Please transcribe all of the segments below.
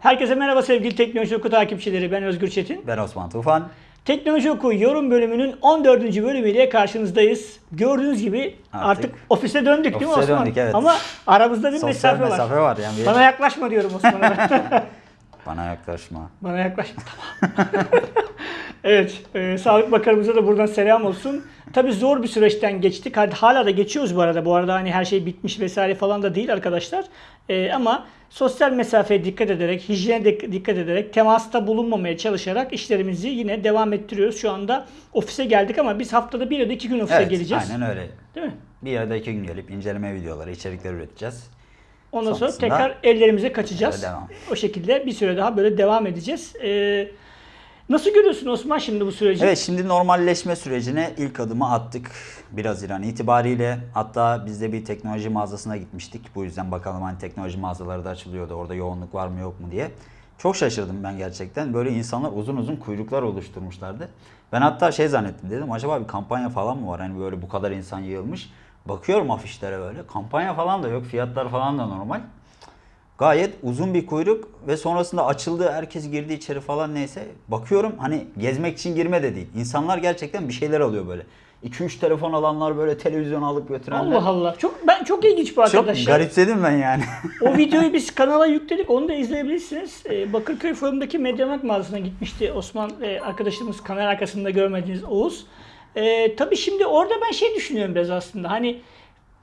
Herkese merhaba sevgili Teknoloji Oku takipçileri. Ben Özgür Çetin. Ben Osman Tufan. Teknoloji Oku yorum bölümünün 14. bölümüyle karşınızdayız. Gördüğünüz gibi artık, Artık ofise döndük değil mi ofise Osman? döndük, evet. Ama aramızda bir Sosyal mesafe, mesafe var. var. Yani bir- Bana yaklaşma diyorum Osman'a. Bana yaklaşma. Bana yaklaşma tamam. evet, e, Sağlık Bakanımıza da buradan selam olsun. Tabii zor bir süreçten geçtik. Hadi hala da geçiyoruz bu arada. Bu arada hani her şey bitmiş vesaire falan da değil arkadaşlar. E, ama sosyal mesafeye dikkat ederek, hijyene de- dikkat ederek, temasta bulunmamaya çalışarak işlerimizi yine devam ettiriyoruz. Şu anda ofise geldik ama biz haftada bir ya da iki gün ofise Evet, geleceğiz. aynen öyle. Değil mi? Bir ya da iki gün gelip inceleme videoları, içerikler üreteceğiz. Ondan sonra Sonrasında- tekrar ellerimize kaçacağız. Devam. O şekilde bir süre daha böyle devam edeceğiz. E, nasıl görüyorsun Osman şimdi bu süreci? Evet şimdi normalleşme sürecine ilk adımı attık 1 Haziran itibariyle. Hatta biz de bir teknoloji mağazasına gitmiştik. Bu yüzden bakalım hani teknoloji mağazaları da açılıyordu. Orada yoğunluk var mı yok mu diye. Çok şaşırdım ben gerçekten. Böyle insanlar uzun uzun kuyruklar oluşturmuşlardı. Ben hatta şey zannettim dedim acaba bir kampanya falan mı var? Hani böyle bu kadar insan yığılmış. Bakıyorum afişlere böyle. Kampanya falan da yok. Fiyatlar falan da normal. Gayet uzun bir kuyruk ve sonrasında açıldı. Herkes girdi içeri falan neyse. Bakıyorum hani gezmek için girme de değil. İnsanlar gerçekten bir şeyler alıyor böyle. 2-3 telefon alanlar böyle televizyon alıp götürenler. Allah Allah. Çok ben çok ilginç bu Çok arkadaşlar. garipsedim ben yani. O videoyu biz kanala yükledik. Onu da izleyebilirsiniz. Ee, Bakırköy Forum'daki Mediamarkt mağazasına gitmişti Osman arkadaşımız kamera arkasında görmediğiniz Oğuz. Ee, tabii şimdi orada ben şey düşünüyorum biraz aslında. Hani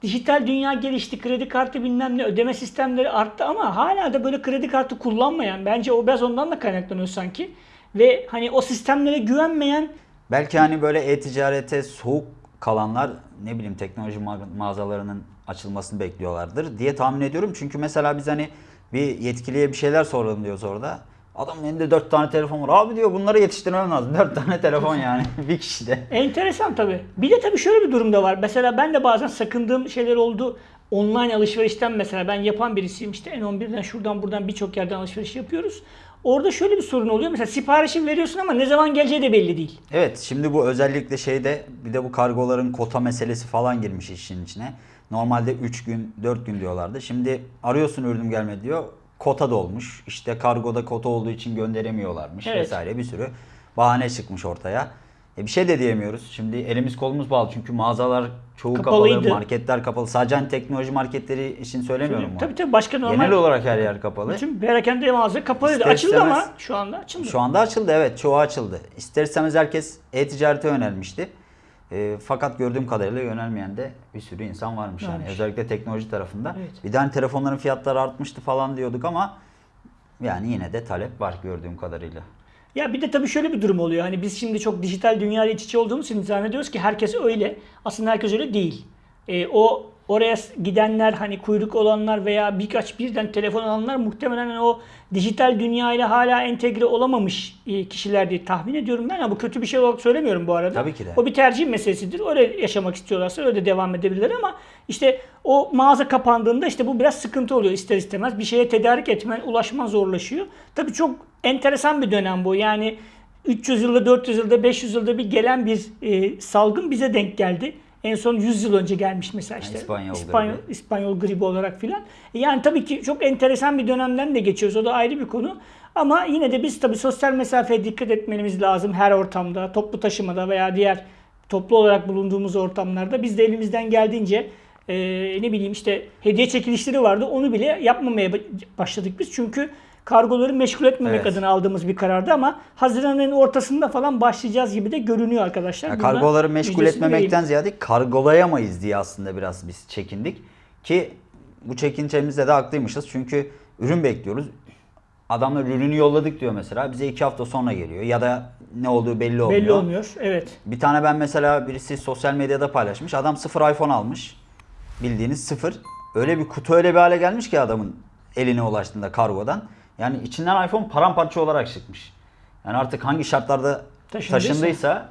dijital dünya gelişti, kredi kartı bilmem ne ödeme sistemleri arttı ama hala da böyle kredi kartı kullanmayan bence o biraz ondan da kaynaklanıyor sanki. Ve hani o sistemlere güvenmeyen Belki hani böyle e-ticarete soğuk kalanlar ne bileyim teknoloji ma- mağazalarının açılmasını bekliyorlardır diye tahmin ediyorum. Çünkü mesela biz hani bir yetkiliye bir şeyler soralım diyoruz orada. Adamın elinde 4 tane telefon var. Abi diyor bunları yetiştirmem lazım. 4 tane telefon yani bir kişide. Enteresan tabii. Bir de tabii şöyle bir durum da var. Mesela ben de bazen sakındığım şeyler oldu. Online alışverişten mesela ben yapan birisiyim. İşte N11'den şuradan buradan birçok yerden alışveriş yapıyoruz. Orada şöyle bir sorun oluyor. Mesela siparişi veriyorsun ama ne zaman geleceği de belli değil. Evet şimdi bu özellikle şeyde bir de bu kargoların kota meselesi falan girmiş işin içine. Normalde 3 gün 4 gün diyorlardı. Şimdi arıyorsun ürünüm gelmedi diyor. Kota dolmuş. İşte kargoda kota olduğu için gönderemiyorlarmış Evet. vesaire bir sürü bahane çıkmış ortaya. E bir şey de diyemiyoruz. Şimdi elimiz kolumuz bağlı çünkü mağazalar çoğu Kapalıydı. kapalı, marketler kapalı. Sadece hani teknoloji marketleri için söylemiyorum bunu. Tabii tabii başka normal. Genel olarak her yer kapalı. Bütün perakende mağaza kapalıydı. İster Açıldı istemez- ama şu anda açıldı. Şu anda açıldı evet çoğu açıldı. İster istemez herkes e-ticarete yönelmişti. E, fakat gördüğüm kadarıyla yönelmeyen de bir sürü insan varmış yani Varmış. özellikle teknoloji tarafında. Evet. Bir de hani telefonların fiyatları artmıştı falan diyorduk ama yani yine de talep var gördüğüm kadarıyla. Ya bir de tabii şöyle bir durum oluyor. Hani biz şimdi çok dijital dünyayla iç içe olduğumuz için zannediyoruz ki herkes öyle. Aslında herkes öyle değil. Ee, o oraya gidenler hani kuyruk olanlar veya birkaç birden telefon alanlar muhtemelen hani o dijital dünyayla hala entegre olamamış e, kişiler diye tahmin ediyorum ben. Ama bu kötü bir şey olarak söylemiyorum bu arada. Tabii ki de. O bir tercih meselesidir. Öyle yaşamak istiyorlarsa öyle devam edebilirler ama işte o mağaza kapandığında işte bu biraz sıkıntı oluyor ister istemez. Bir şeye tedarik etmen, ulaşman zorlaşıyor. Tabii çok enteresan bir dönem bu. Yani 300 yılda, 400 yılda, 500 yılda bir gelen bir e, salgın bize denk geldi. En son 100 yıl önce gelmiş mesela işte. İspanyol İspanyol, gribi. İspanyol gribi olarak filan. E, Yani tabii ki çok enteresan bir dönemden de geçiyoruz. O da ayrı bir konu. Ama yine de biz tabii sosyal mesafeye dikkat etmemiz lazım her ortamda, toplu taşımada veya diğer toplu olarak bulunduğumuz ortamlarda. Biz de elimizden geldiğince e, ne bileyim işte hediye çekilişleri vardı. Onu bile yapmamaya ba- başladık biz. Çünkü kargoları meşgul etmemek Evet. adına aldığımız bir karardı ama Haziran'ın ortasında falan başlayacağız gibi de görünüyor arkadaşlar. Ya Buradan kargoları meşgul etmemekten vereyim. ziyade kargolayamayız diye aslında biraz biz çekindik. Ki bu çekincemizde de haklıymışız. Çünkü ürün bekliyoruz. Adamlar ürünü yolladık diyor mesela. Bize iki hafta sonra geliyor. Ya da ne olduğu belli olmuyor. belli olmuyor. Evet. Bir tane ben mesela birisi sosyal medyada paylaşmış. Adam sıfır iPhone almış. Bildiğiniz sıfır. Öyle bir kutu öyle bir hale gelmiş ki adamın eline ulaştığında kargodan. Yani içinden iPhone paramparça olarak çıkmış. Yani artık hangi şartlarda Taşındıysa. taşındıysa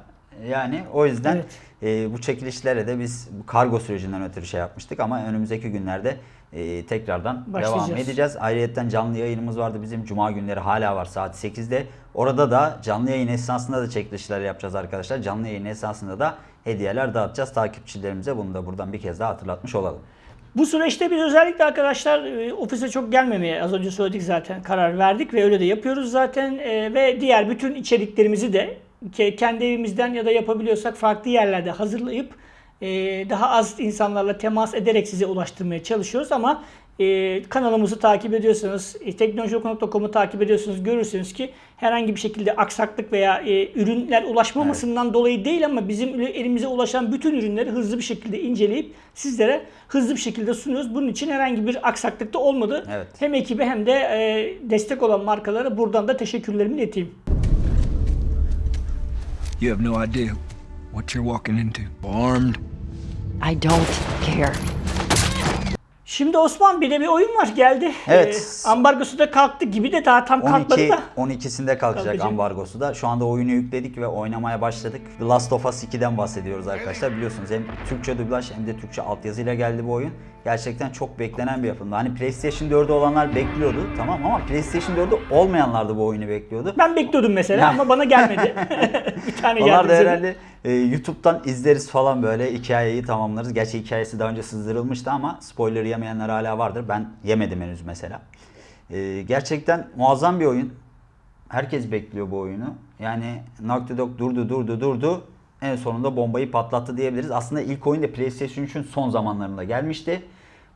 yani o yüzden Evet. e, bu çekilişlere de biz bu kargo sürecinden ötürü şey yapmıştık ama önümüzdeki günlerde e, tekrardan devam edeceğiz. Ayrıca canlı yayınımız vardı bizim cuma günleri hala var saat 8'de. Orada da canlı yayın esnasında da çekilişler yapacağız arkadaşlar. Canlı yayın esnasında da hediyeler dağıtacağız takipçilerimize. Bunu da buradan bir kez daha hatırlatmış olalım. Bu süreçte biz özellikle arkadaşlar e, ofise çok gelmemeye az önce söyledik zaten karar verdik ve öyle de yapıyoruz zaten E, ve diğer bütün içeriklerimizi de ke- kendi evimizden ya da yapabiliyorsak farklı yerlerde hazırlayıp e, daha az insanlarla temas ederek size ulaştırmaya çalışıyoruz ama e, kanalımızı takip ediyorsanız, e, teknolojioku.com'u takip ediyorsanız görürsünüz ki herhangi bir şekilde aksaklık veya e, ürünler ulaşmamasından dolayı değil ama bizim elimize ulaşan bütün ürünleri hızlı bir şekilde inceleyip sizlere hızlı bir şekilde sunuyoruz. Bunun için herhangi bir aksaklık da olmadı. Evet. Hem ekibe hem de e, destek olan markalara buradan da teşekkürlerimi ileteyim. You have no idea what you're walking into. Armed, I don't care. Şimdi Osman bir de bir oyun var geldi. Evet. E, ambargosu da kalktı gibi de daha tam kalkmadı 12 da. 12'sinde kalkacak Kalkacak. ambargosu da. Şu anda oyunu yükledik ve oynamaya başladık. The Last of Us 2'den bahsediyoruz arkadaşlar. Biliyorsunuz hem Türkçe dublaj hem de Türkçe altyazıyla geldi bu oyun. Gerçekten çok beklenen bir yapımdı. Hani PlayStation 4'ü olanlar bekliyordu tamam ama PlayStation 4'ü olmayanlar da bu oyunu bekliyordu. Ben bekliyordum mesela ama bana gelmedi. bir tane geldi. Onlar da herhalde e, YouTube'dan izleriz falan böyle hikayeyi tamamlarız. Gerçi hikayesi daha önce sızdırılmıştı ama spoiler yemeyenler hala vardır. Ben yemedim henüz mesela. E, gerçekten muazzam bir oyun. Herkes bekliyor bu oyunu. Yani Naughty Dog durdu durdu durdu. En sonunda bombayı patlattı diyebiliriz. Aslında ilk oyun da PlayStation 3'ün son zamanlarında gelmişti.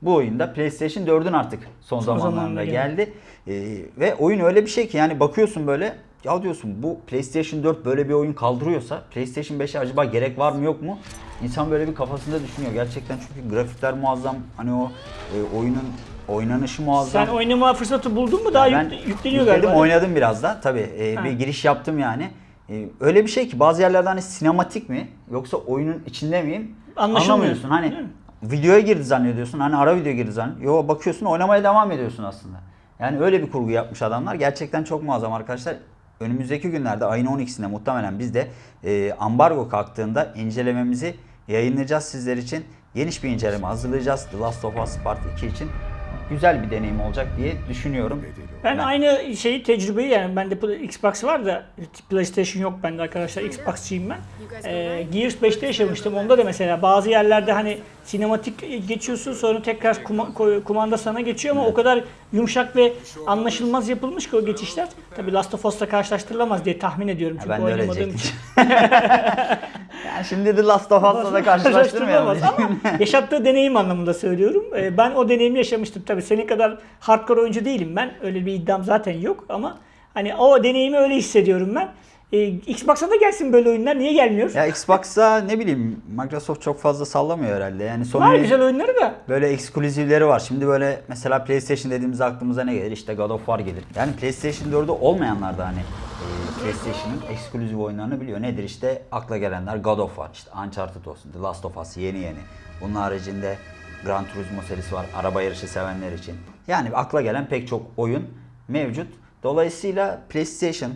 Bu oyunda PlayStation 4'ün artık son, zamanlarında zamanlarında geldi. Ee, ve oyun öyle bir şey ki yani bakıyorsun böyle ya diyorsun bu PlayStation 4 böyle bir oyun kaldırıyorsa PlayStation 5'e acaba gerek var mı yok mu? İnsan böyle bir kafasında düşünüyor. Gerçekten çünkü grafikler muazzam. Hani o e, oyunun oynanışı muazzam. Sen oynama fırsatı buldun mu? Daha ben yük- yükleniyor yükledim, galiba. oynadım biraz da. Tabii e, Ha. bir giriş yaptım yani. E, öyle bir şey ki bazı yerlerde hani sinematik mi yoksa oyunun içinde miyim? Anlamıyorsun. Hani videoya girdi zannediyorsun. Hani ara video girdi zannediyorsun. Yo bakıyorsun oynamaya devam ediyorsun aslında. Yani öyle bir kurgu yapmış adamlar. Gerçekten çok muazzam arkadaşlar. Önümüzdeki günlerde ayın 12'sinde muhtemelen biz de e, ambargo kalktığında incelememizi yayınlayacağız sizler için. Geniş bir inceleme hazırlayacağız. The Last of Us Part 2 için güzel bir deneyim olacak diye düşünüyorum. Ben aynı şeyi tecrübeyi yani bende Xbox var da PlayStation yok bende arkadaşlar. Xbox'çıyım ben. Ee, Gears 5'te yaşamıştım. Onda da mesela bazı yerlerde hani sinematik geçiyorsun sonra tekrar kuma- kumanda sana geçiyor ama o kadar yumuşak ve anlaşılmaz yapılmış ki o geçişler. Tabii Last of Us'la karşılaştırılamaz diye tahmin ediyorum çünkü ben de oynamadığım için. yani şimdi The Last of Us'la da karşılaştırmayalım. Karşılaştırılamaz ama yaşattığı deneyim anlamında söylüyorum. Ee, Ben o deneyimi yaşamıştım. Tabii senin kadar hardcore oyuncu değilim ben. Öyle bir iddiam zaten yok ama hani o deneyimi öyle hissediyorum ben. Ee, Xbox'a da gelsin böyle oyunlar. Niye gelmiyor? Ya Xbox'a ne bileyim Microsoft çok fazla sallamıyor herhalde. Yani Var Sony güzel oyunları da. böyle ekskluzivleri var. Şimdi böyle mesela PlayStation dediğimizde aklımıza ne gelir? İşte God of War gelir. Yani PlayStation 4'ü olmayanlar da hani e, PlayStation'ın ekskluziv oyunlarını biliyor. Nedir işte akla gelenler God of War, işte Uncharted olsun, The Last of Us yeni yeni. Bunun haricinde Gran Turismo serisi var araba yarışı sevenler için. Yani akla gelen pek çok oyun mevcut. Dolayısıyla PlayStation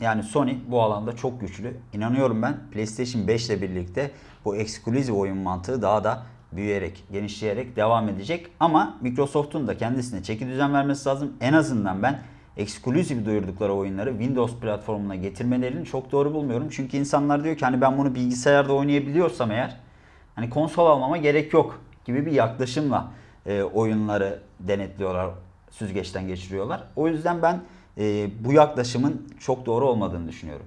yani Sony bu alanda çok güçlü. İnanıyorum ben PlayStation 5 ile birlikte bu ekskluziv oyun mantığı daha da büyüyerek, genişleyerek devam edecek. Ama Microsoft'un da kendisine çeki düzen vermesi lazım. En azından ben ekskluziv duyurdukları oyunları Windows platformuna getirmelerini çok doğru bulmuyorum. Çünkü insanlar diyor ki hani ben bunu bilgisayarda oynayabiliyorsam eğer hani konsol almama gerek yok gibi bir yaklaşımla e, oyunları denetliyorlar, süzgeçten geçiriyorlar. O yüzden ben e, bu yaklaşımın çok doğru olmadığını düşünüyorum.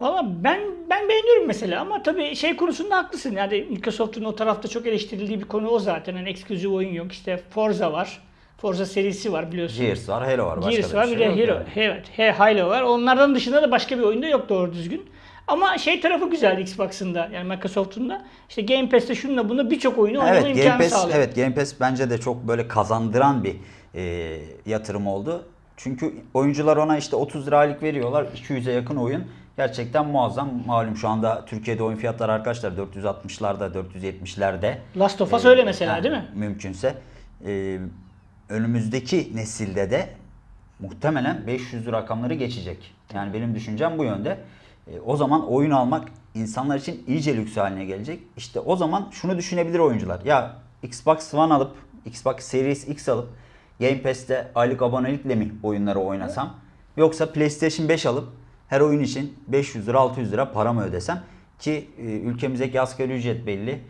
Valla ben ben beğeniyorum mesela ama tabii şey konusunda haklısın. Yani Microsoft'un o tarafta çok eleştirildiği bir konu o zaten. Hani ekskluziv oyun yok. İşte Forza var. Forza serisi var biliyorsun. Gears var, Halo var. Başka Gears da var bir bir şey de Hero, yani. evet, Halo var. Onlardan dışında da başka bir oyunda yok doğru düzgün. Ama şey tarafı güzel Xbox'ın da yani Microsoft'un da işte Game Pass'te şununla bunu birçok oyunu oynama Evet, Game imkanı Pass, sağlıyor. evet Game Pass bence de çok böyle kazandıran bir e, yatırım oldu. Çünkü oyuncular ona işte 30 lira aylık veriyorlar. 200'e yakın oyun. Gerçekten muazzam. Malum şu anda Türkiye'de oyun fiyatları arkadaşlar 460'larda, 470'lerde. Last of Us Ee, öyle mesela yani değil mi? Mümkünse. Ee, önümüzdeki nesilde de muhtemelen 500 rakamları geçecek. Yani benim düşüncem bu yönde. Ee, o zaman oyun almak insanlar için iyice lüks haline gelecek. İşte o zaman şunu düşünebilir oyuncular. Ya Xbox One alıp, Xbox Series X alıp Game Pass'te aylık abonelikle mi oyunları oynasam? Yoksa PlayStation 5 alıp her oyun için 500 lira 600 lira para mı ödesem? Ki e, ülkemizdeki asgari ücret belli.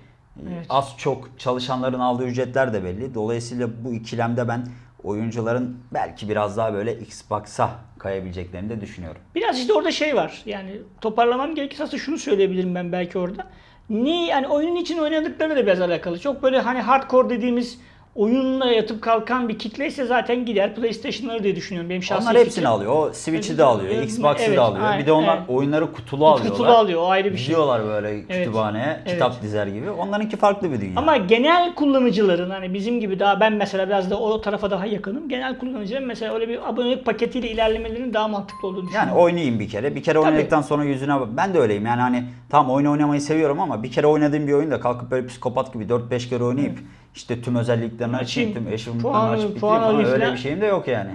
Evet. Az çok çalışanların aldığı ücretler de belli. Dolayısıyla bu ikilemde ben oyuncuların belki biraz daha böyle Xbox'a kayabileceklerini de düşünüyorum. Biraz işte orada şey var. Yani toparlamam gerekirse aslında şunu söyleyebilirim ben belki orada. Ni yani oyunun için oynadıkları da biraz alakalı. Çok böyle hani hardcore dediğimiz oyunla yatıp kalkan bir kitle ise zaten gider PlayStation'ları diye düşünüyorum. Benim şahsi Onlar hepsini fikrim. alıyor. O Switch'i Evet, de alıyor, evet, Xbox'ı evet, da alıyor. aynen, bir de onlar evet. oyunları kutulu alıyorlar. Kutulu alıyor, o ayrı bir şey. Gidiyorlar böyle kütüphaneye, evet. kitap dizer gibi. Onlarınki farklı bir dünya. Ama genel kullanıcıların hani bizim gibi daha ben mesela biraz da o tarafa daha yakınım. Genel kullanıcıların mesela öyle bir abonelik paketiyle ilerlemelerinin daha mantıklı olduğunu düşünüyorum. Yani oynayayım bir kere. Bir kere oynadıktan sonra yüzüne bak. Ben de öyleyim. Yani hani tam oyun oynamayı seviyorum ama bir kere oynadığım bir oyunda kalkıp böyle psikopat gibi 4-5 kere oynayıp işte tüm özelliklerini açayım, tüm eşimliklerini puan- açıp bitireyim falan. Öyle falan. bir şeyim de yok yani.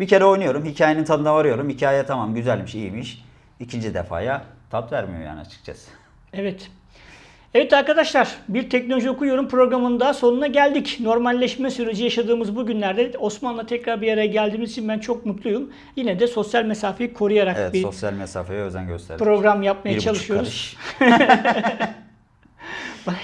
Bir kere oynuyorum. Hikayenin tadına varıyorum. Hikaye tamam güzelmiş, iyiymiş. İkinci defaya tat vermiyor yani açıkçası. Evet. Evet arkadaşlar bir teknoloji okuyorum programının daha sonuna geldik. Normalleşme süreci yaşadığımız bu günlerde Osman'la tekrar bir araya geldiğimiz için ben çok mutluyum. Yine de sosyal mesafeyi koruyarak Evet bir sosyal mesafeye özen gösterdik. program yapmaya Bir çalışıyoruz. Bana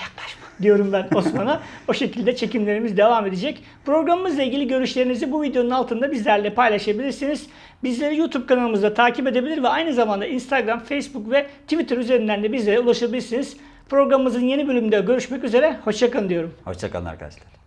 diyorum ben Osman'a. o şekilde çekimlerimiz devam edecek. Programımızla ilgili görüşlerinizi bu videonun altında bizlerle paylaşabilirsiniz. Bizleri YouTube kanalımızda takip edebilir ve aynı zamanda Instagram, Facebook ve Twitter üzerinden de bizlere ulaşabilirsiniz. Programımızın yeni bölümünde görüşmek üzere. Hoşçakalın diyorum. Hoşçakalın arkadaşlar.